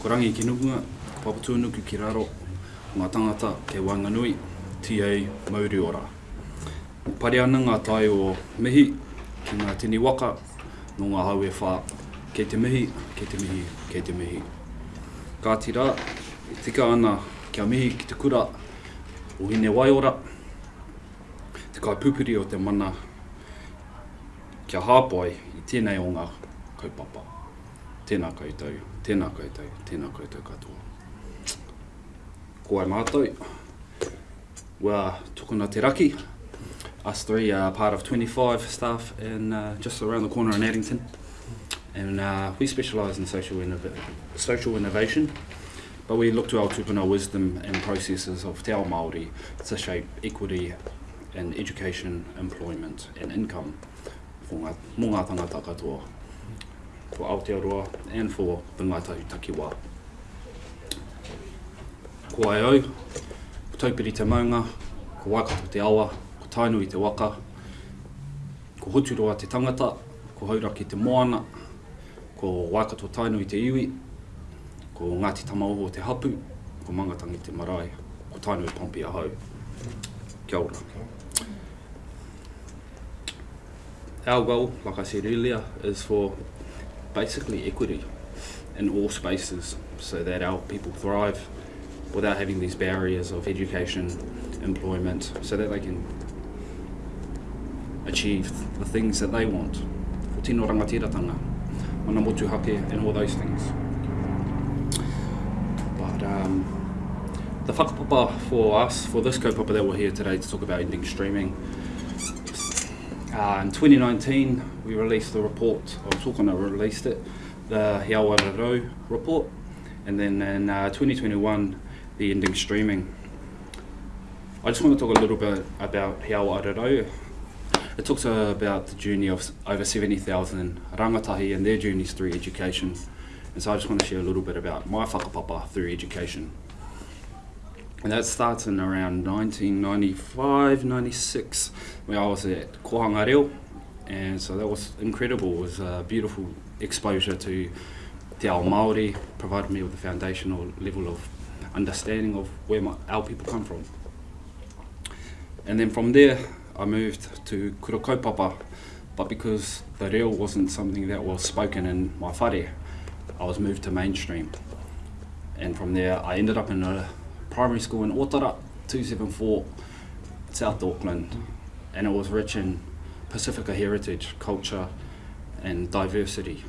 Ko rangi ki nukunga, ko papatūnuku ki raro, ngā tangata ke Wanganui, TA Mauriora. Pare ana ngā tai o mihi ki ngā tini waka no ngā haue whā kei te mihi, kei te mihi, kei te mihi. Kā tira, i tika ana kia mihi ki te kura o hine waiora, te kai pupuri o te mana kia hāpai i tēnei o ngā kaupapa. Tēnā koutou, tēnā koutou, tēnā koutou katoa. Ko ai mātou, Well, tukuna te raki. Us three are part of 25 staff in uh, just around the corner in Addington. And uh, we specialise in social, innov- social innovation, but we look to our tupuna wisdom and processes of te ao Māori to shape equity in education, employment and income for ngā, mō ngā tangata katoa, for Aotearoa and for the Ngātahu Takiwā. Ko ai au, ko taupiri te maunga, ko waikato te awa, ko tainui te waka, ko huturoa te tangata, ko hauraki te moana, ko waikato i te iwi, ko Ngāti Tamaoho te hapu, ko Mangatangi te marae, ko tainui Pompi ahau. Kia ora. Our goal, like I said earlier, is for basically equity in all spaces so that our people thrive without having these barriers of education, employment, so that they can achieve the things that they want. Tino rangatiratanga, mana motuhake and all those things. But um, the whakapapa for us, for this kaupapa that we're here today to talk about ending streaming, uh, in 2019 we released the report, or Tokona released it, the He report, and then in uh, 2021 the ending streaming. I just want to talk a little bit about He Awa It talks about the journey of over 70,000 rangatahi and their journeys through education. And so I just want to share a little bit about my whakapapa through education. And that starts in around 1995, 96, where I was at Kohanga Reo. And so that was incredible. It was a beautiful exposure to Te Ao Māori, provided me with a foundational level of understanding of where my, our people come from. And then from there, I moved to Kurokaupapa, but because the reo wasn't something that was spoken in my whare, I was moved to mainstream. And from there, I ended up in a primary school in Otara, 274, South Auckland, and it was rich in Pacifica heritage, culture, and diversity.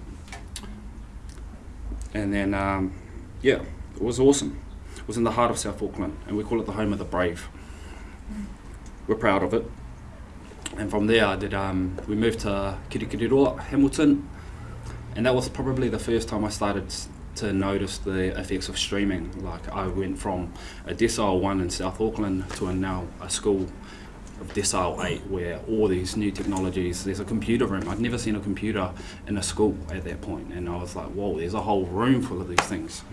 And then, um, yeah, it was awesome. It was in the heart of South Auckland, and we call it the home of the brave. We're proud of it. And from there, I did. Um, we moved to Kirikiriroa, Hamilton, and that was probably the first time I started to notice the effects of streaming. Like I went from a decile one in South Auckland to a now a school of decile eight, where all these new technologies. There's a computer room. I'd never seen a computer in a school at that point, and I was like, whoa, there's a whole room full of these things.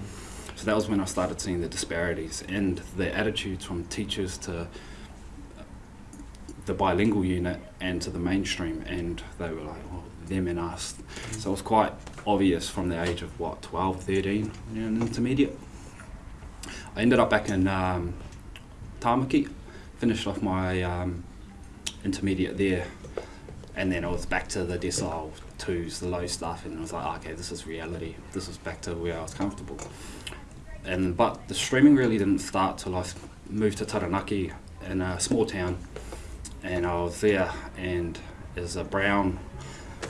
So that was when I started seeing the disparities and the attitudes from teachers to the bilingual unit and to the mainstream, and they were like, oh, them and us. So it was quite obvious from the age of what, 12, 13, you know, intermediate. I ended up back in um, Tamaki, finished off my um, intermediate there, and then I was back to the decile twos, the low stuff, and I was like, okay, this is reality. This is back to where I was comfortable. And but the streaming really didn't start till I moved to Taranaki in a small town, and I was there, and as a brown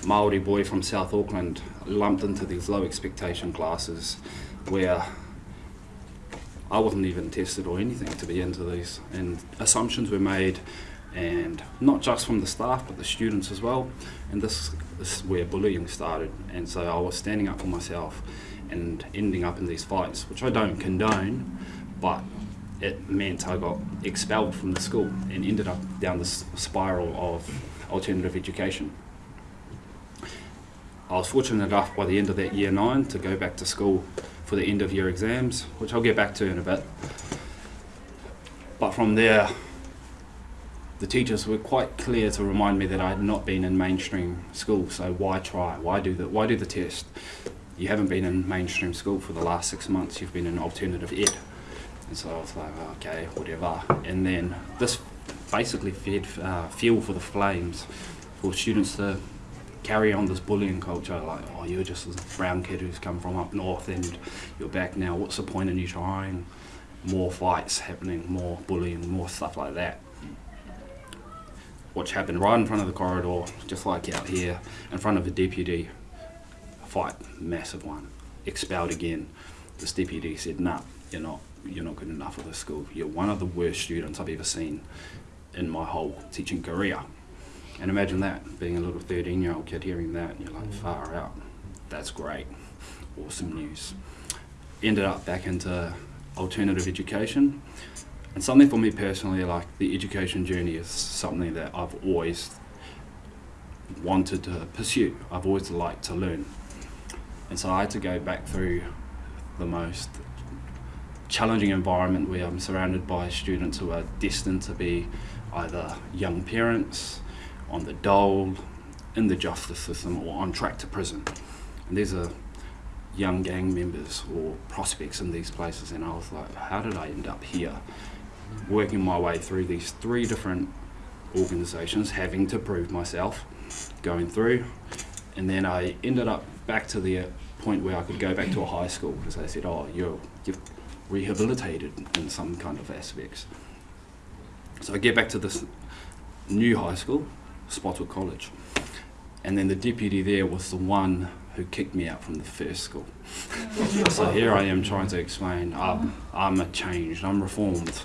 Maori boy from South Auckland, lumped into these low expectation classes, where I wasn't even tested or anything to be into these, and assumptions were made, and not just from the staff but the students as well. And this, this is where bullying started, and so I was standing up for myself, and ending up in these fights, which I don't condone, but it meant I got expelled from the school and ended up down this spiral of alternative education. I was fortunate enough by the end of that year nine to go back to school for the end of year exams, which I'll get back to in a bit. But from there, the teachers were quite clear to remind me that I had not been in mainstream school, so why try? Why do the why do the test? you haven't been in mainstream school for the last six months, you've been in alternative ed. And so I was like, okay, whatever. And then this basically fed uh, fuel for the flames for students to carry on this bullying culture like oh you're just a brown kid who's come from up north and you're back now. What's the point in you trying? More fights happening more bullying more stuff like that. Which happened right in front of the corridor just like out here in front of a deputy fight massive one expelled again. This deputy said nah you're not you're not good enough for this school. You're one of the worst students I've ever seen in my whole teaching career and imagine that, being a little 13 year old kid hearing that, and you're like, mm. far out. That's great. Awesome news. Ended up back into alternative education. And something for me personally, like the education journey is something that I've always wanted to pursue. I've always liked to learn. And so I had to go back through the most challenging environment where I'm surrounded by students who are destined to be either young parents, on the dole, in the justice system, or on track to prison. And these are young gang members or prospects in these places, and I was like, how did I end up here? Working my way through these three different organisations, having to prove myself, going through, and then I ended up back to the point where I could go back to a high school because they said, oh, you're, you've rehabilitated in some kind of aspects. So I get back to this new high school, Spotswood College. And then the deputy there was the one who kicked me out from the first school. so here I am trying to explain I'm, I'm a changed, I'm reformed.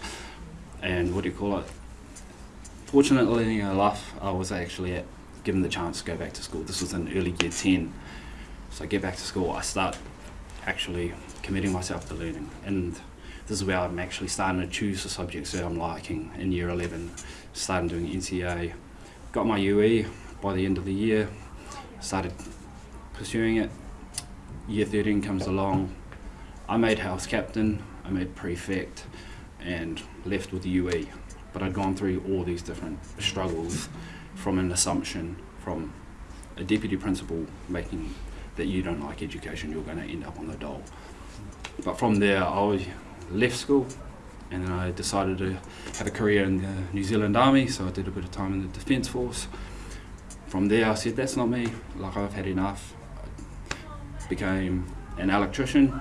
And what do you call it? Fortunately enough, I was actually at, given the chance to go back to school. This was in early year 10. So I get back to school, I start actually committing myself to learning. And this is where I'm actually starting to choose the subjects that I'm liking in year 11, starting doing NCEA, got my UE by the end of the year, started pursuing it. Year 13 comes along, I made house captain, I made prefect, and left with the UE. But I'd gone through all these different struggles from an assumption from a deputy principal making that you don't like education, you're going to end up on the dole. But from there, I left school, and then I decided to have a career in the New Zealand Army, so I did a bit of time in the Defence Force. From there, I said, that's not me, like I've had enough. I became an electrician,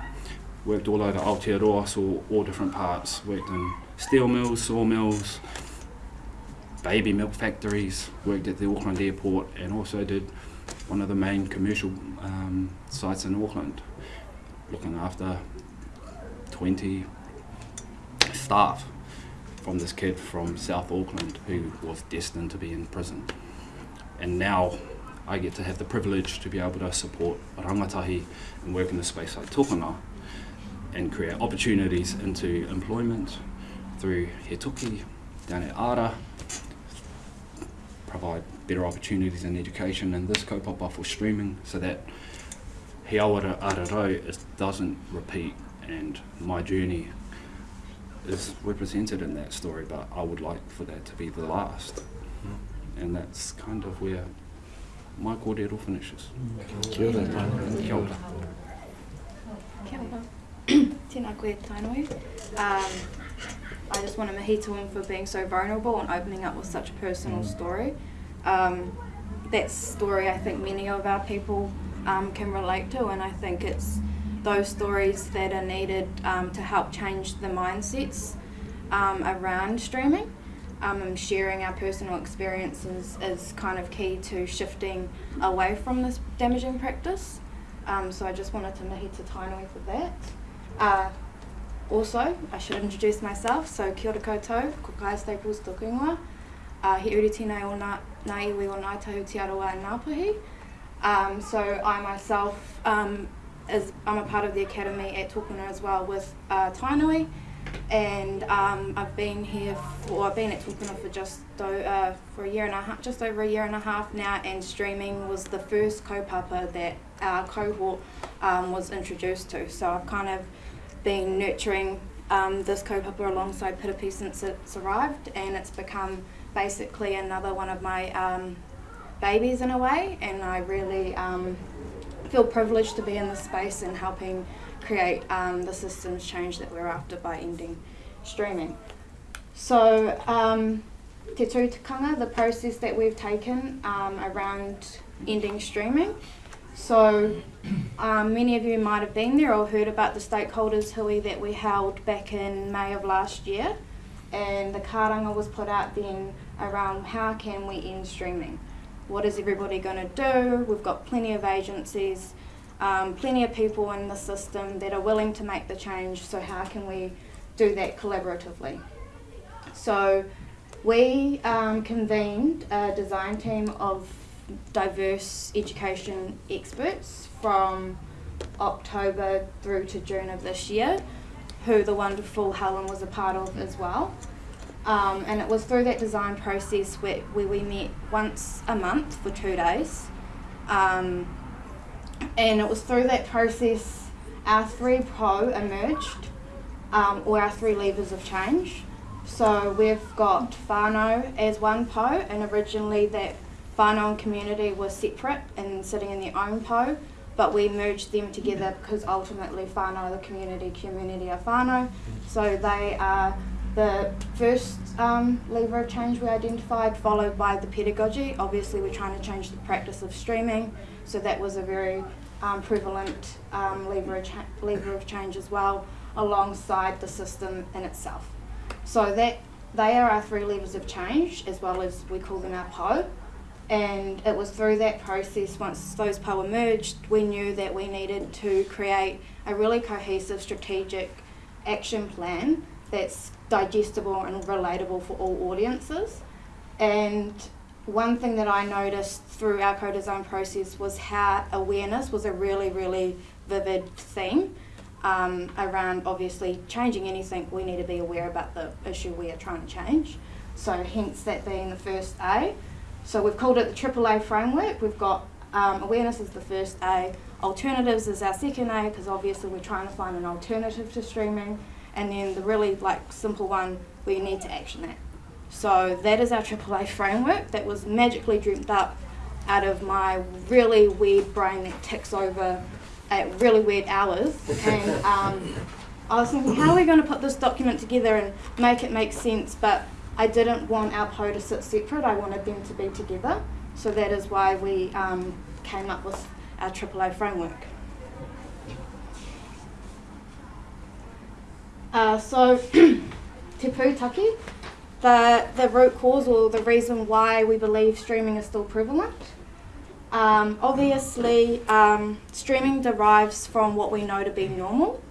worked all over Aotearoa, saw all different parts, worked in steel mills, sawmills, baby milk factories, worked at the Auckland airport, and also did one of the main commercial um, sites in Auckland, looking after 20 staff from this kid from South Auckland who was destined to be in prison. And now I get to have the privilege to be able to support rangatahi and work in a space like Tokona and create opportunities into employment through He Toki, down at Ara, provide better opportunities in education and this kaupapa for streaming so that He Awa Ara Rau doesn't repeat and my journey is represented in that story, but I would like for that to be the last. Mm. And that's kind of where my kōrero finishes. Kia ora. Kia ora. Kia ora. Tēnā koe Tainui. Um, I just want to mihi to him for being so vulnerable and opening up with such a personal mm. story. Um, that story I think many of our people um, can relate to and I think it's those stories that are needed um, to help change the mindsets um, around streaming. Um, sharing our personal experiences is kind of key to shifting away from this damaging practice. Um, so I just wanted to mihi to Tainui for that. Uh, also, I should introduce myself. So kia ora koutou, ko Staples tōku. Uh, he uri tēnei o nā, nā iwi o Ngāi Tahu Te in Ngāpuhi. Um, so I myself um, is I'm a part of the academy at Tokona as well with uh, Tainui. And um, I've been here for I've been at Tokona for just uh, for a year and a half just over a year and a half now and streaming was the first kaupapa that our cohort um, was introduced to. So I've kind of been nurturing um, this kaupapa alongside Piripi since it's arrived and it's become basically another one of my um, babies in a way. And I really um, feel privileged to be in this space and helping create um, the systems change that we're after by ending streaming. So, um, Te Tūtikanga, the process that we've taken um, around ending streaming. So, um, many of you might have been there or heard about the stakeholders hui that we held back in May of last year. And the karanga was put out then around how can we end streaming? What is everybody going to do? We've got plenty of agencies, um, plenty of people in the system that are willing to make the change. So, how can we do that collaboratively? So, we um, convened a design team of diverse education experts from October through to June of this year, who the wonderful Helen was a part of as well. Um, and it was through that design process where, where we met once a month for two days. Um, and it was through that process our three pro emerged, um, or our three levers of change. So we've got whānau as one po, and originally that whānau and community was separate and sitting in their own po, but we merged them together because ultimately whānau, the community, community are whānau. So they are the first um, lever of change we identified, followed by the pedagogy. Obviously, we're trying to change the practice of streaming, so that was a very um, prevalent um, lever, of lever of change as well, alongside the system in itself. So that they are our three levers of change, as well as we call them our PO. And it was through that process, once those PO emerged, we knew that we needed to create a really cohesive strategic action plan that's digestible and relatable for all audiences. And one thing that I noticed through our co-design process was how awareness was a really, really vivid theme um, around obviously changing anything, we need to be aware about the issue we are trying to change. So hence that being the first A. So we've called it the AAA framework. We've got um, awareness is the first A, alternatives is our second A because obviously we're trying to find an alternative to streaming, and then the really like simple one we need to action that. So that is our AAA framework that was magically dreamt up out of my really weird brain that ticks over at really weird hours. And um, I was thinking, how are we going to put this document together and make it make sense? But I didn't want our PO to sit separate, I wanted them to be together. So that is why we um, came up with our AAA framework. Uh, so, Te Pūtaki, the, the root cause or the reason why we believe streaming is still prevalent. Um, obviously, um, streaming derives from what we know to be normal.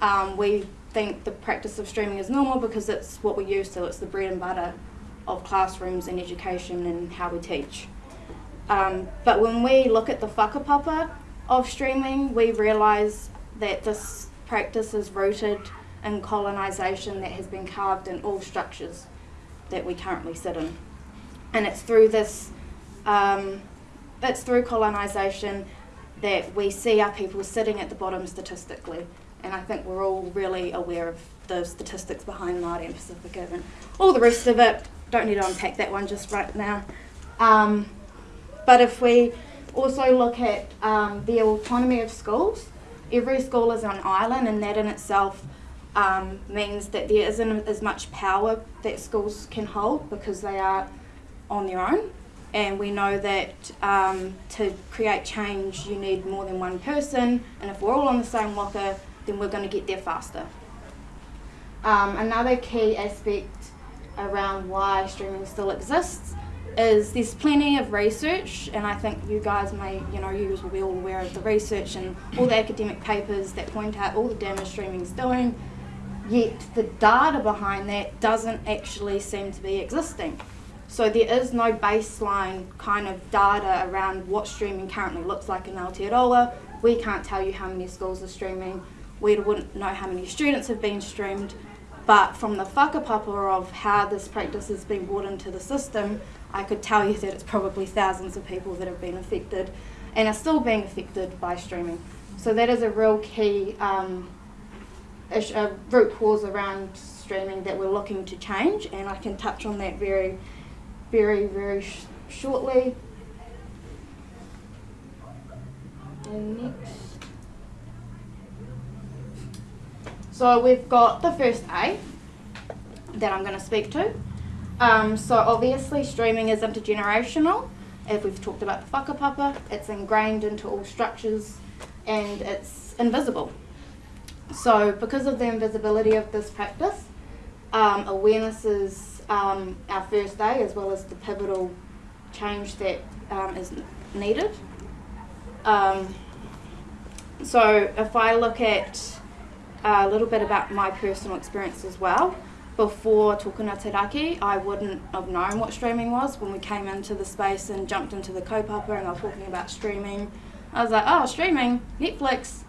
Um, we think the practice of streaming is normal because it's what we use to, it's the bread and butter of classrooms and education and how we teach. Um, but when we look at the whakapapa of streaming, we realise that this practice is rooted in colonisation that has been carved in all structures that we currently sit in. And it's through this, um, it's through colonisation that we see our people sitting at the bottom statistically. And I think we're all really aware of the statistics behind Māori and Pacifica and all the rest of it. Don't need to unpack that one just right now. Um, but if we also look at um, the autonomy of schools, every school is on island, and that in itself um, means that there isn't as much power that schools can hold because they are on their own. And we know that um, to create change, you need more than one person, and if we're all on the same waka, then we're going to get there faster. Um, another key aspect around why streaming still exists is there's plenty of research, and I think you guys may, you know, you will be all aware of the research and all the academic papers that point out all the damage streaming is doing, yet the data behind that doesn't actually seem to be existing. So there is no baseline kind of data around what streaming currently looks like in Aotearoa. We can't tell you how many schools are streaming. We wouldn't know how many students have been streamed. But from the whakapapa of how this practice has been brought into the system, I could tell you that it's probably thousands of people that have been affected and are still being affected by streaming. So that is a real key um, a root cause around streaming that we're looking to change, and I can touch on that very, very, very sh- shortly. And next. So we've got the first A that I'm going to speak to. Um, so obviously streaming is intergenerational. If we've talked about the whakapapa, it's ingrained into all structures and it's invisible. So because of the invisibility of this practice, um, awareness is um, our first day as well as the pivotal change that um, is needed. Um, so if I look at a little bit about my personal experience as well, before Tokona Te Raki, I wouldn't have known what streaming was when we came into the space and jumped into the kaupapa and I was talking about streaming. I was like, oh, streaming, Netflix,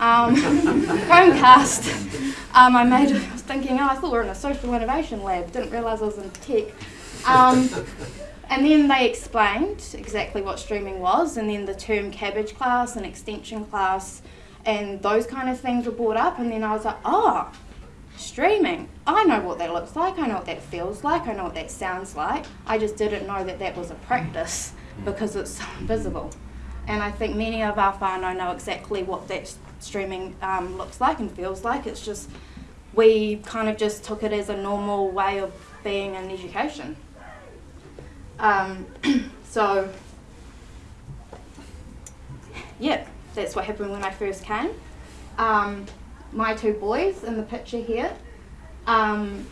um, Chromecast. Um, I made, I was thinking, oh, I thought we were in a social innovation lab, didn't realise I was in tech. Um, and then they explained exactly what streaming was, and then the term cabbage class and extension class and those kind of things were brought up, and then I was like, oh, streaming. I know what that looks like, I know what that feels like, I know what that sounds like. I just didn't know that that was a practice because it's so invisible. And I think many of our whānau know exactly what that streaming um, looks like and feels like. It's just, we kind of just took it as a normal way of being in education. Um, so, yeah, that's what happened when I first came. Um, my two boys in the picture here, um,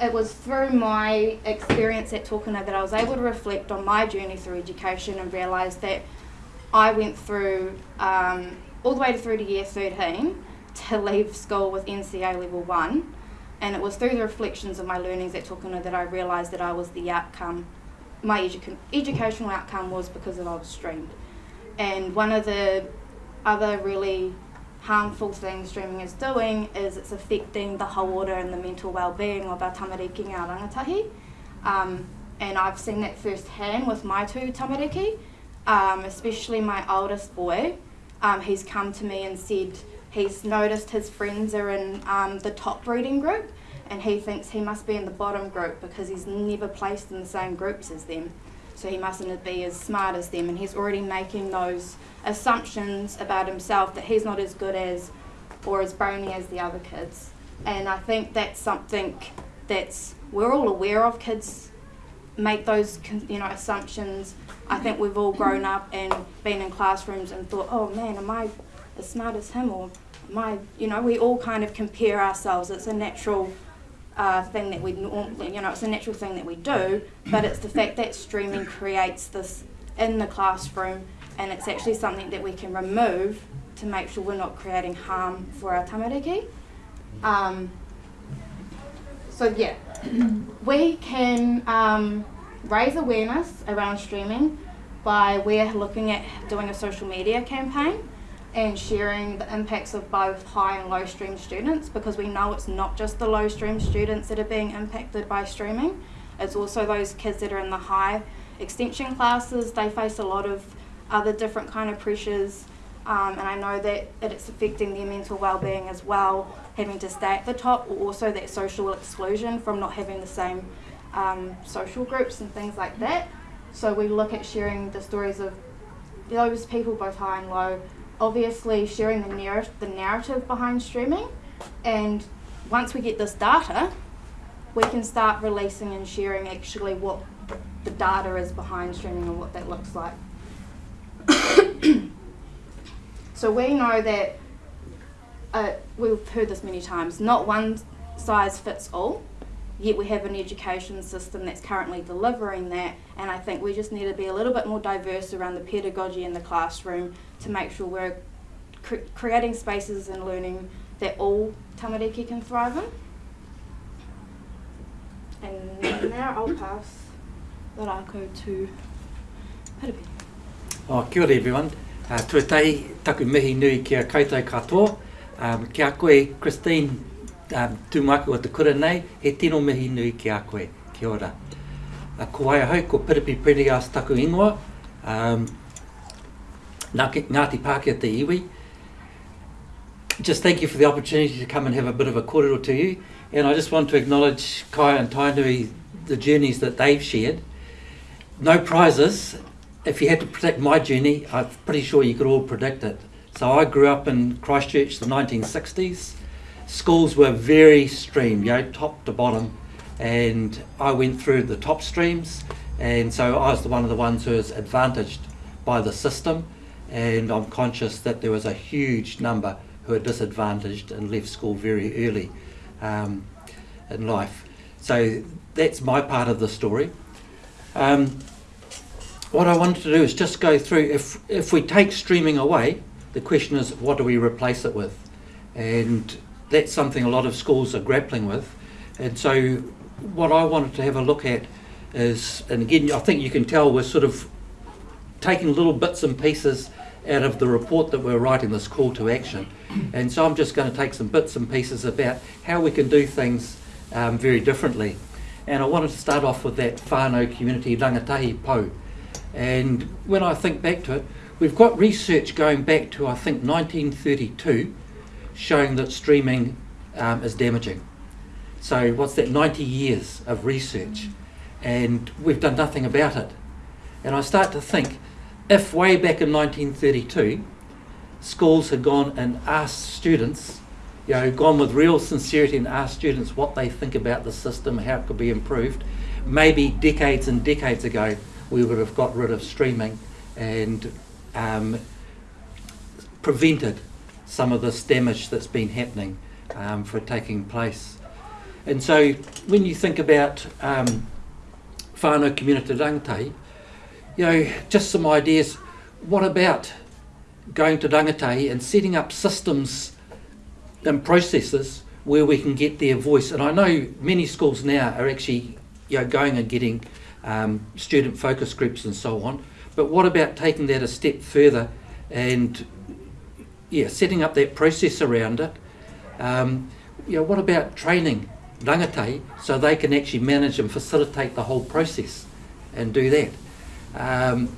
it was through my experience at Tokona that I was able to reflect on my journey through education and realise that I went through um, all the way through to year 13 to leave school with NCEA level 1 and it was through the reflections of my learnings at Tokona that I realised that I was the outcome, my edu educational outcome was because of I was streamed. And one of the other really harmful things streaming is doing is it's affecting the whole order and the mental well-being of our tamariki ngā rangatahi. Um, and I've seen that firsthand with my two tamariki, um, especially my oldest boy. Um, he's come to me and said he's noticed his friends are in um, the top reading group and he thinks he must be in the bottom group because he's never placed in the same groups as them. So he mustn't be as smart as them and he's already making those assumptions about himself that he's not as good as or as brainy as the other kids. And I think that's something that's we're all aware of. Kids make those you know assumptions. I think we've all grown up and been in classrooms and thought, oh man, am I as smart as him or am I? You know, we all kind of compare ourselves. It's a natural. Uh, thing that we normally, you know, it's a natural thing that we do, but it's the fact that streaming creates this in the classroom and it's actually something that we can remove to make sure we're not creating harm for our tamariki. Um, so yeah, we can um, raise awareness around streaming by we're looking at doing a social media campaign and sharing the impacts of both high and low stream students because we know it's not just the low stream students that are being impacted by streaming, it's also those kids that are in the high extension classes, they face a lot of other different kind of pressures um, and I know that it's affecting their mental well-being as well, having to stay at the top, or also that social exclusion from not having the same um, social groups and things like that. So we look at sharing the stories of those people, both high and low, obviously sharing the, narr the narrative behind streaming, and once we get this data, we can start releasing and sharing actually what the data is behind streaming and what that looks like. so we know that, uh, we've heard this many times, not one size fits all, yet we have an education system that's currently delivering that and I think we just need to be a little bit more diverse around the pedagogy in the classroom to make sure we're cre creating spaces and learning that all tamariki can thrive in. And now I'll pass the rako to Piripi. Oh, kia ora everyone. Uh, tuatai taku mihi nui kia koutou katoa. Um, kia koe, Christine, um, tūmaku o te kura nei, he tino mihi nui ki a koe. Kia ora. Uh, ko ai hau, ko Piripi Prendergast taku ingoa. Um, Ngāti Pākehā te iwi. Just thank you for the opportunity to come and have a bit of a kōrero to you. And I just want to acknowledge Kai and Tainui, the journeys that they've shared. No prizes, if you had to predict my journey, I'm pretty sure you could all predict it. So I grew up in Christchurch, the 1960s. Schools were very stream, you know, top to bottom, and I went through the top streams, and so I was the one of the ones who was advantaged by the system, and I'm conscious that there was a huge number who are disadvantaged and left school very early um, in life. So that's my part of the story. Um, what I wanted to do is just go through, if, if we take streaming away, the question is what do we replace it with? And that's something a lot of schools are grappling with. And so what I wanted to have a look at is, and again, I think you can tell we're sort of taking little bits and pieces out of the report that we're writing, this call to action. And so I'm just going to take some bits and pieces about how we can do things um, very differently. And I wanted to start off with that whānau community rangatahi po. And when I think back to it, we've got research going back to I think 1932 showing that streaming um, is damaging. So what's that, 90 years of research and we've done nothing about it. And I start to think, if way back in 1932, schools had gone and asked students, you know, gone with real sincerity and asked students what they think about the system, how it could be improved, maybe decades and decades ago we would have got rid of streaming and um, prevented some of this damage that's been happening um, for taking place. And so when you think about um, whānau community rangatahi, you know, just some ideas. What about going to rangatahi and setting up systems and processes where we can get their voice? And I know many schools now are actually you know, going and getting um, student focus groups and so on. But what about taking that a step further and yeah, setting up that process around it? Um, you know, what about training rangatahi so they can actually manage and facilitate the whole process and do that? Um,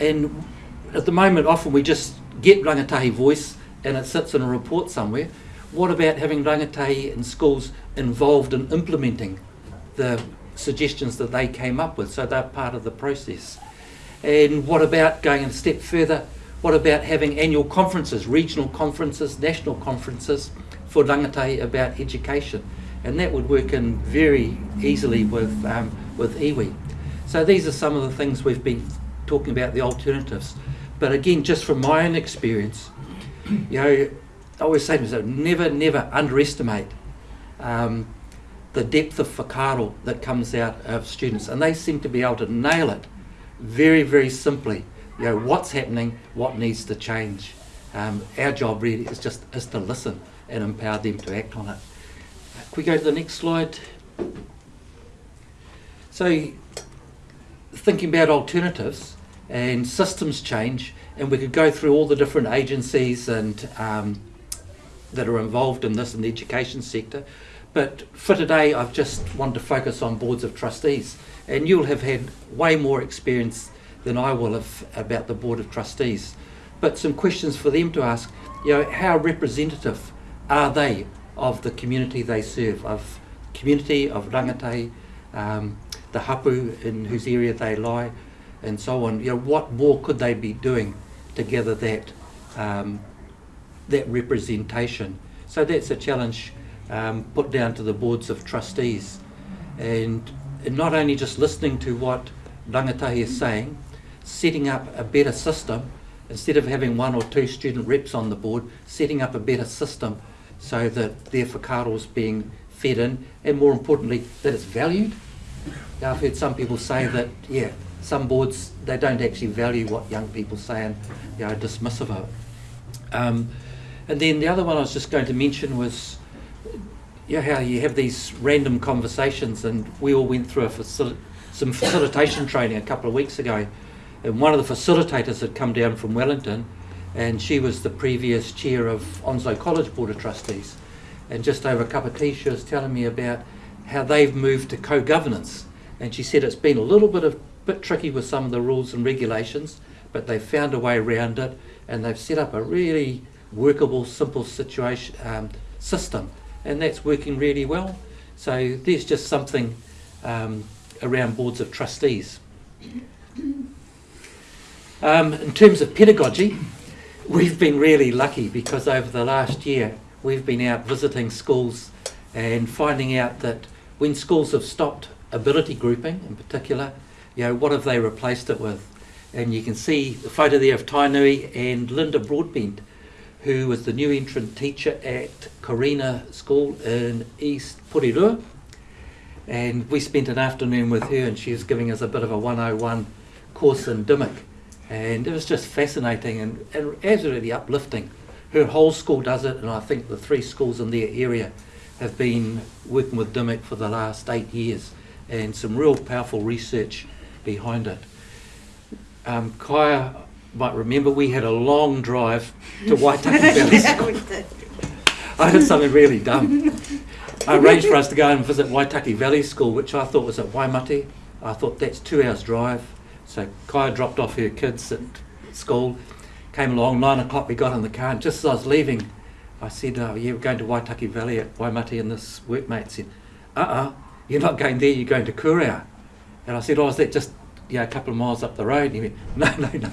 and at the moment, often we just get rangatahi voice and it sits in a report somewhere. What about having rangatahi in schools involved in implementing the suggestions that they came up with, so they're part of the process. And what about going a step further? What about having annual conferences, regional conferences, national conferences for rangatahi about education? And that would work in very easily with, um, with iwi. So these are some of the things we've been talking about, the alternatives. But again, just from my own experience, you know, I always say to myself, never, never underestimate um, the depth of whakaaro that comes out of students. And they seem to be able to nail it very, very simply. You know, what's happening, what needs to change. Um, our job really is just is to listen and empower them to act on it. Can we go to the next slide? So, thinking about alternatives and systems change, and we could go through all the different agencies and um, that are involved in this in the education sector. But for today, I've just wanted to focus on boards of trustees. And you'll have had way more experience than I will have about the board of trustees. But some questions for them to ask, you know, how representative are they of the community they serve, of community of rangatahi, um, the hapu in whose area they lie, and so on. You know, what more could they be doing to gather that um, that representation? So that's a challenge um, put down to the boards of trustees. And, and not only just listening to what rangatahi is saying, setting up a better system, instead of having one or two student reps on the board, setting up a better system so that their whakaaro is being fed in, and more importantly, that it's valued. Now, I've heard some people say that, yeah, some boards, they don't actually value what young people say and you know, dismissive of it. Um, and then the other one I was just going to mention was yeah, how you have these random conversations, and we all went through a facil- some facilitation training a couple of weeks ago, and one of the facilitators had come down from Wellington, and she was the previous chair of Onslow College Board of Trustees, and just over a cup of tea, she was telling me about how they've moved to co-governance, and she said it's been a little bit of bit tricky with some of the rules and regulations, but they've found a way around it, and they've set up a really workable, simple situation um, system and that's working really well. So there's just something um, around boards of trustees. Um, in terms of pedagogy, we've been really lucky because over the last year we've been out visiting schools and finding out that when schools have stopped ability grouping in particular, you know, what have they replaced it with? And you can see the photo there of Tainui and Linda Broadbent, who was the new entrant teacher at Corinna School in East Porirua. And we spent an afternoon with her and she was giving us a bit of a 101 course in Dimmock. And it was just fascinating and, and absolutely uplifting. Her whole school does it and I think the three schools in their area have been working with Dimmock for the last eight years and some real powerful research behind it. Um, Kaya might remember we had a long drive to Waitaki Valley School. I did something really dumb. I arranged for us to go and visit Waitaki Valley School, which I thought was at Waimate. I thought that's two hours drive. So Kaya dropped off her kids at school, came along, nine o'clock we got in the car, and just as I was leaving, I said, oh yeah, we're going to Waitaki Valley at Waimate, and this workmate said, uh-uh, you're not going there, you're going to Kurow. And I said, oh, is that just yeah, a couple of miles up the road? And he went, no, no, no.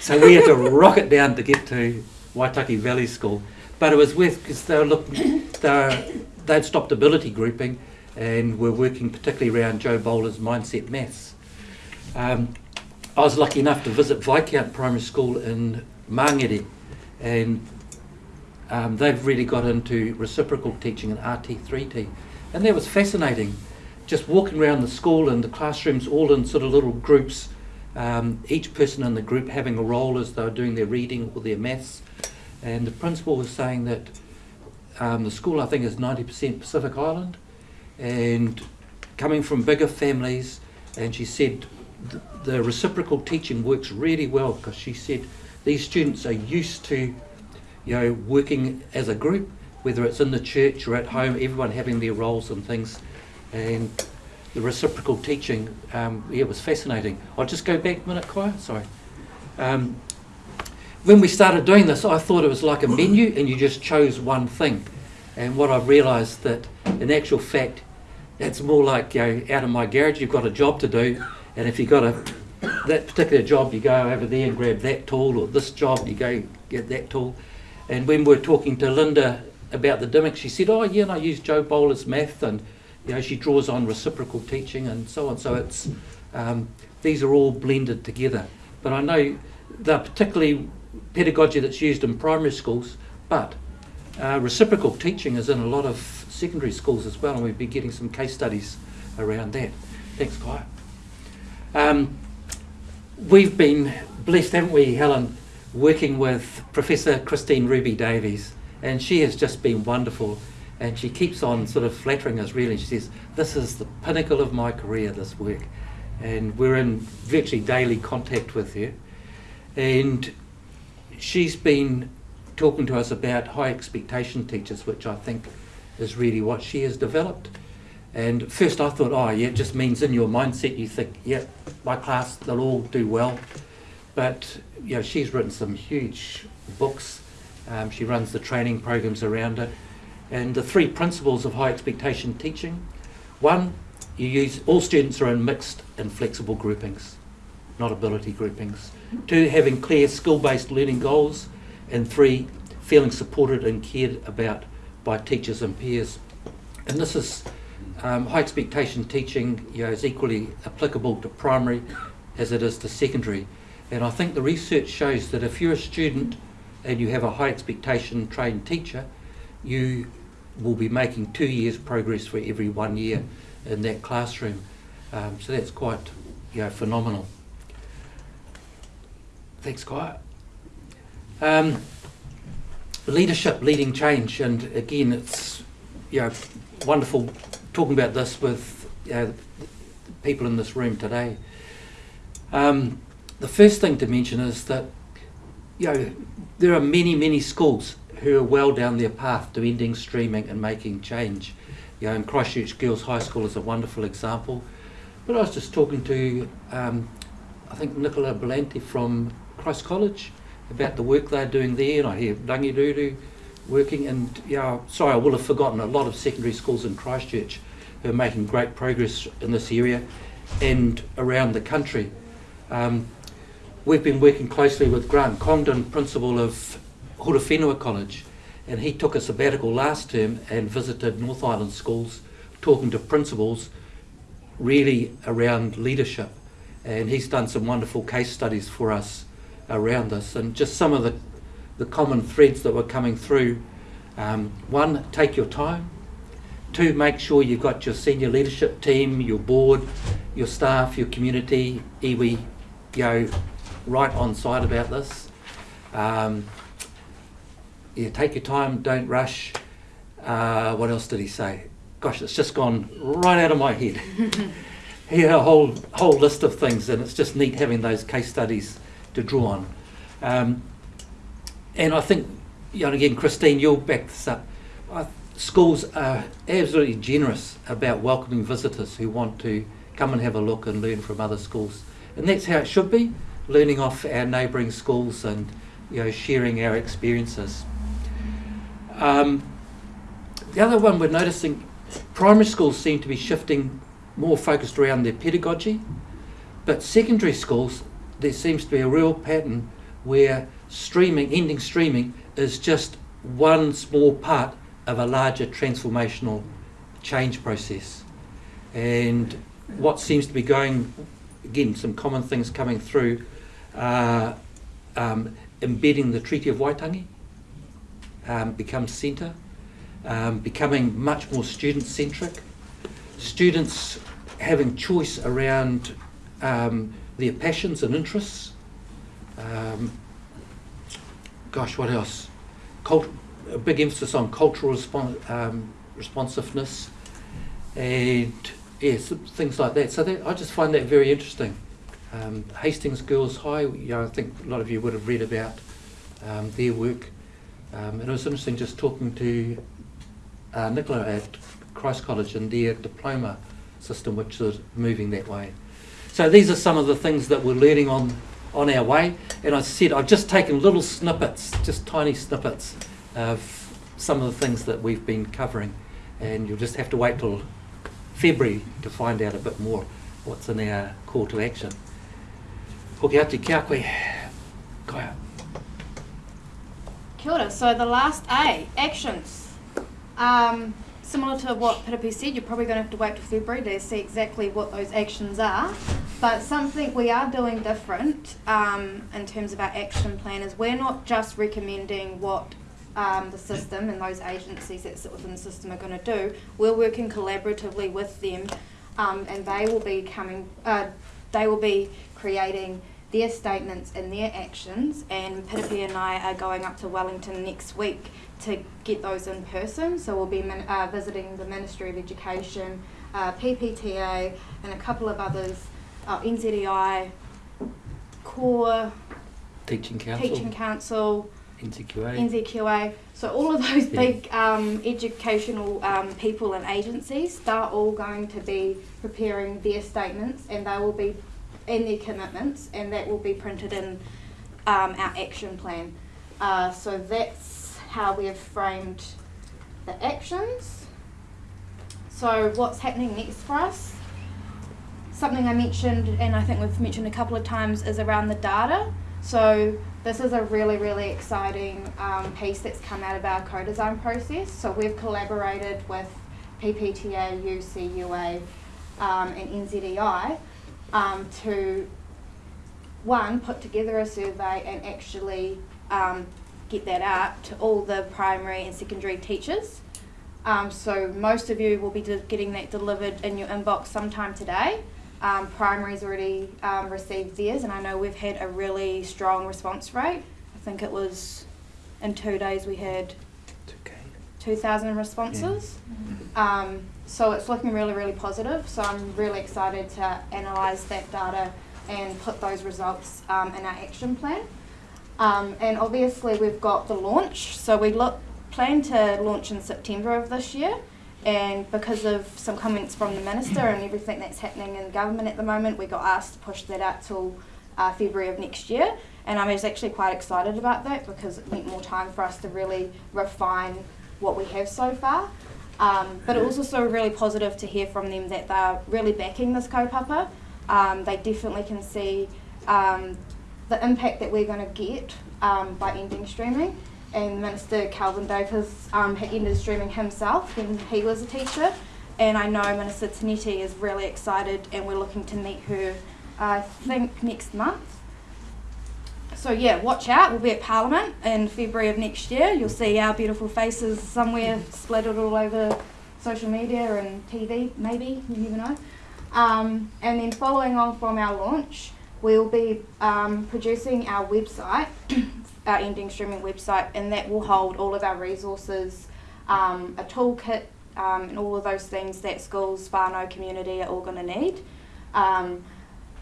So we had to rocket down to get to Waitaki Valley School. But it was with, because they were looking, they they'd stopped ability grouping and were working particularly around Jo Boaler's mindset maths. Um, I was lucky enough to visit Viscount Primary School in Mangere and um, they've really got into reciprocal teaching and RT3T. And that was fascinating, just walking around the school and the classrooms all in sort of little groups, um, each person in the group having a role as they were doing their reading or their maths. And the principal was saying that um, the school, I think, is 90% Pacific Island and coming from bigger families. And she said th- the reciprocal teaching works really well because she said these students are used to you know, working as a group, whether it's in the church or at home, everyone having their roles and things. And the reciprocal teaching, um, yeah, was fascinating. I'll just go back a minute, Kaya, sorry. Um, when we started doing this, I thought it was like a menu and you just chose one thing. And what I've realised that in actual fact, it's more like, you know, out of my garage, you've got a job to do. And if you've got a, that particular job, you go over there and grab that tool, or this job, you go get that tool. And when we were talking to Linda about the Dimmock, she said, "Oh yeah, and I use Jo Boaler's math, and you know she draws on reciprocal teaching and so on. So it's um, these are all blended together. But I know they're particularly pedagogy that's used in primary schools, but uh, reciprocal teaching is in a lot of secondary schools as well, and we've been getting some case studies around that. Thanks, Kai. Um, we've been blessed, haven't we, Helen, working with Professor Christine Rubie-Davies, and she has just been wonderful. And she keeps on sort of flattering us, really. She says, This is the pinnacle of my career, this work. And we're in virtually daily contact with her. And she's been talking to us about high expectation teachers, which I think is really what she has developed. And first I thought, oh, yeah, it just means in your mindset you think, yeah, my class, they'll all do well. But you know, she's written some huge books. Um, she runs the training programs around it. And the three principles of high expectation teaching one, you use all students are in mixed and flexible groupings, not ability groupings. Two, having clear skill based learning goals. And three, feeling supported and cared about by teachers and peers. And this is um, high expectation teaching you know, is equally applicable to primary as it is to secondary. And I think the research shows that if you're a student and you have a high expectation trained teacher, you will be making two years progress for every one year in that classroom. Um, so that's quite you know, phenomenal. Thanks, Kaya. Um, leadership leading change, and again, it's you know wonderful talking about this with you know, people in this room today. Um, the first thing to mention is that you know there are many many schools who are well down their path to ending streaming and making change. You know, and Christchurch Girls High School is a wonderful example. But I was just talking to um, I think Nicola Belanti from Christ College about the work they're doing there, and I hear Rangi Ruru working, and yeah, sorry, I will have forgotten a lot of secondary schools in Christchurch who are making great progress in this area and around the country. Um, we've been working closely with Grant Condon, principal of Horowhenua College, and he took a sabbatical last term and visited North Island schools, talking to principals really around leadership. And he's done some wonderful case studies for us around this, and just some of the, the common threads that were coming through. Um, one, take your time. Two, make sure you've got your senior leadership team, your board, your staff, your community, iwi, know, right on side about this. Um, yeah, take your time, don't rush. Uh, what else did he say? Gosh, it's just gone right out of my head. he had a whole whole list of things, and it's just neat having those case studies to draw on. Um, and I think, you know, again, Christine, you'll back this up. I, schools are absolutely generous about welcoming visitors who want to come and have a look and learn from other schools. And that's how it should be, learning off our neighbouring schools and you know, sharing our experiences. Um, the other one we're noticing, primary schools seem to be shifting more focused around their pedagogy, but secondary schools, there seems to be a real pattern where streaming, ending streaming, is just one small part of a larger transformational change process. And what seems to be going, again, some common things coming through, uh, um, embedding the Treaty of Waitangi um, becomes centre, um, becoming much more student-centric, students having choice around um, their passions and interests. Um, gosh, what else? Cult- a big emphasis on cultural um, responsiveness and yes, things like that. So that, I just find that very interesting. Um, Hastings Girls High, you know, I think a lot of you would have read about um, their work. Um, it was interesting just talking to uh, Nicola at Christ College and their diploma system, which is moving that way. So these are some of the things that we're learning on on our way. And I said I've just taken little snippets, just tiny snippets of some of the things that we've been covering, and you'll just have to wait till February to find out a bit more what's in our call to action. Hoki atu kia koe. Kaya. So the last A, actions. Um, similar to what Piripi said, you're probably going to have to wait till February to see exactly what those actions are. But something we are doing different um, in terms of our action plan is we're not just recommending what um, the system and those agencies that sit within the system are going to do. We're working collaboratively with them, um, and they will be coming. Uh, they will be creating their statements and their actions. And Piripi and I are going up to Wellington next week to get those in person. So we'll be min- uh, visiting the Ministry of Education, uh, PPTA, and a couple of others, uh, NZEI, Core, Teaching Council, Teaching Council, NZQA. NZQA. So all of those Yeah. big um, educational um, people and agencies, they're all going to be preparing their statements and they will be in their commitments and that will be printed in um, our action plan. Uh, so that's how we have framed the actions. So what's happening next for us? Something I mentioned and I think we've mentioned a couple of times is around the data. So this is a really, really exciting um, piece that's come out of our co-design process. So we've collaborated with PPTA, UCUA, um, and NZEI um, to one put together a survey and actually um, get that out to all the primary and secondary teachers. Um, so most of you will be getting that delivered in your inbox sometime today. Um, primary's already um, received theirs, and I know we've had a really strong response rate. I think it was in two days we had It's okay. 2,000 responses. Um, so it's looking really, really positive. So I'm really excited to analyse that data and put those results um, in our action plan. Um, and obviously we've got the launch. So we look plan to launch in September of this year. And because of some comments from the minister and everything that's happening in government at the moment, we got asked to push that out till uh, February of next year. And I was actually quite excited about that because it meant more time for us to really refine what we have so far. Um, but it was also really positive to hear from them that they're really backing this kaupapa. Um, they definitely can see um, the impact that we're going to get um, by ending streaming. And Minister Kelvin Davis um, had ended streaming himself when he was a teacher. And I know Minister Tinetti is really excited, and we're looking to meet her, I think, next month. So yeah, watch out. We'll be at Parliament in February of next year. You'll see our beautiful faces somewhere splattered all over social media and TV, maybe, you never know. Um, and then following on from our launch, we'll be um, producing our website, our ending streaming website, and that will hold all of our resources, um, a toolkit, um, and all of those things that schools, whānau, community are all going to need.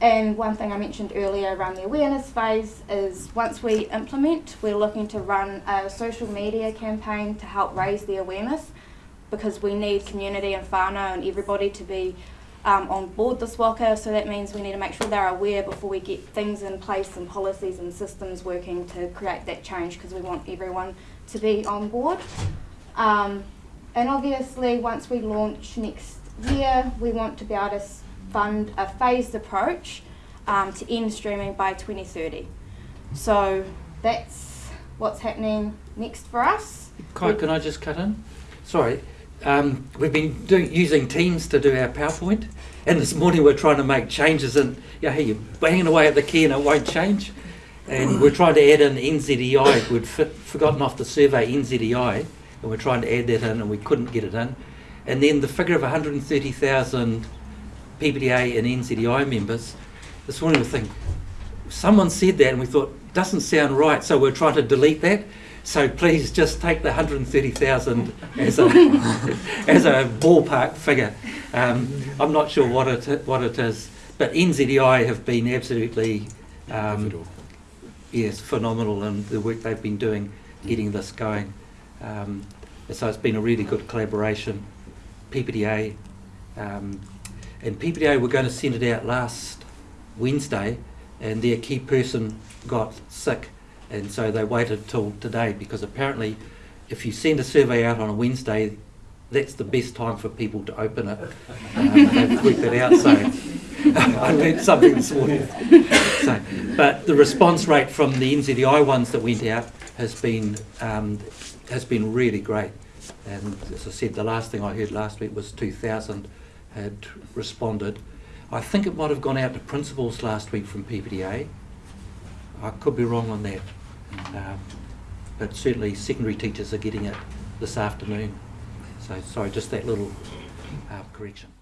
And one thing I mentioned earlier around the awareness phase is once we implement, we're looking to run a social media campaign to help raise the awareness because we need community and whānau and everybody to be um, on board this waka. So that means we need to make sure they're aware before we get things in place and policies and systems working to create that change because we want everyone to be on board. Um, and obviously, once we launch next year, we want to be able to fund a phased approach um, to end streaming by 2030. So that's what's happening next for us. Kai, can I just cut in? Sorry. Um, we've been using Teams to do our PowerPoint, and this morning we're trying to make changes, and yeah, hey, you're banging away at the key and it won't change. And we're trying to add in NZEI. We'd forgotten off the survey NZEI, and we're trying to add that in, and we couldn't get it in. And then the figure of 130,000 PPTA and NZEI members. This morning we think someone said that, and we thought doesn't sound right, so we're trying to delete that. So please just take the 130,000 as a as a ballpark figure. Um, I'm not sure what it what it is, but NZEI have been absolutely um, yes phenomenal in the work they've been doing getting this going. Um, so it's been a really good collaboration. PPTA um, and PPTA were going to send it out last Wednesday, and their key person got sick, and so they waited till today because apparently, if you send a survey out on a Wednesday, that's the best time for people to open it. Um, they've it out, so I learned something this morning. So, but the response rate from the NZEI ones that went out has been um, has been really great. And as I said, the last thing I heard last week was 2,000 had responded. I think it might have gone out to principals last week from PPTA. I could be wrong on that. Um, but certainly secondary teachers are getting it this afternoon. So sorry, just that little uh, correction.